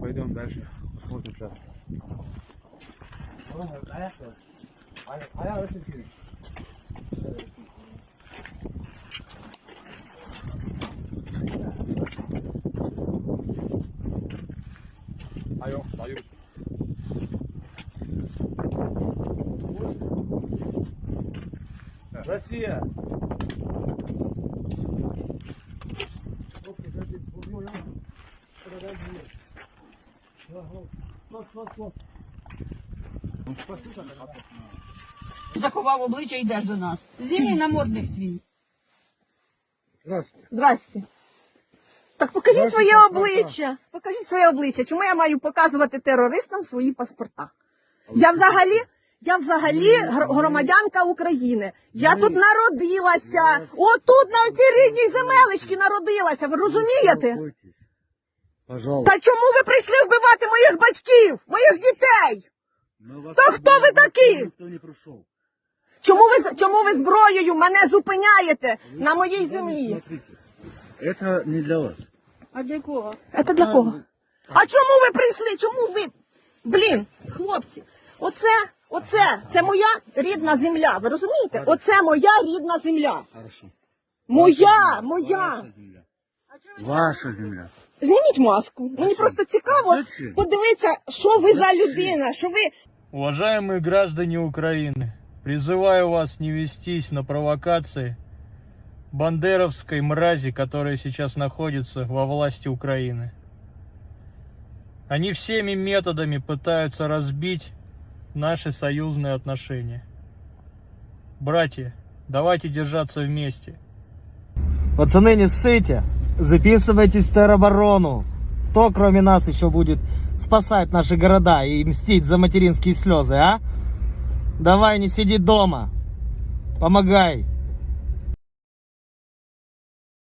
Пойдем дальше, посмотрим сейчас. Айо, даю. Россия! Заховав обличчя і йдеш до нас. Знімі намордник свій. Здравствуйте. Здрасте. Так покажіть своє обличчя. Покажіть своє обличчя. Чому я маю показувати терористам свої паспорта? Я взагалі, я взагалі гр- громадянка України. Я тут народилася. Отут на цій рідній земелечці народилася. Ви розумієте? Пожалуйста. Та чому ви прийшли вбивати моїх батьків, моїх дітей? Та хто ви такі? Не. Чому ви чому ви зброєю мене зупиняєте на моїй землі? Это не для вас. А для кого? Це для кого? А чому ви прийшли? Чому ви? Блін, хлопці, оце, оце, це моя рідна земля. Ви розумієте? Оце моя рідна земля. Хорошо. Моя, моя. Ваша земля. Ваша земля. Зніміть маску. Мені просто цікаво Зачем? подивитися, що ви за людина, що ви. Уважаемые граждане Украины, призываю вас не вестись на провокации бандеровской мрази, которая сейчас находится во власти Украины. Они всеми методами пытаются разбить наши союзные отношения. Братья, давайте держаться вместе. Пацаны, не ссыте. Записывайтесь в тероборону. Кто, кроме нас, еще будет спасать наши города и мстить за материнские слезы, а? Давай, не сиди дома. Помогай.